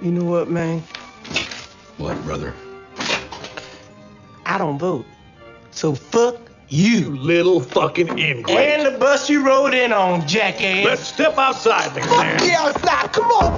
You know what, man? What, brother? I don't vote. So fuck you. Little fucking ingrate. And the bus you rode in on, jackass. Let's step outside, McMahon. Yeah, outside. Come on.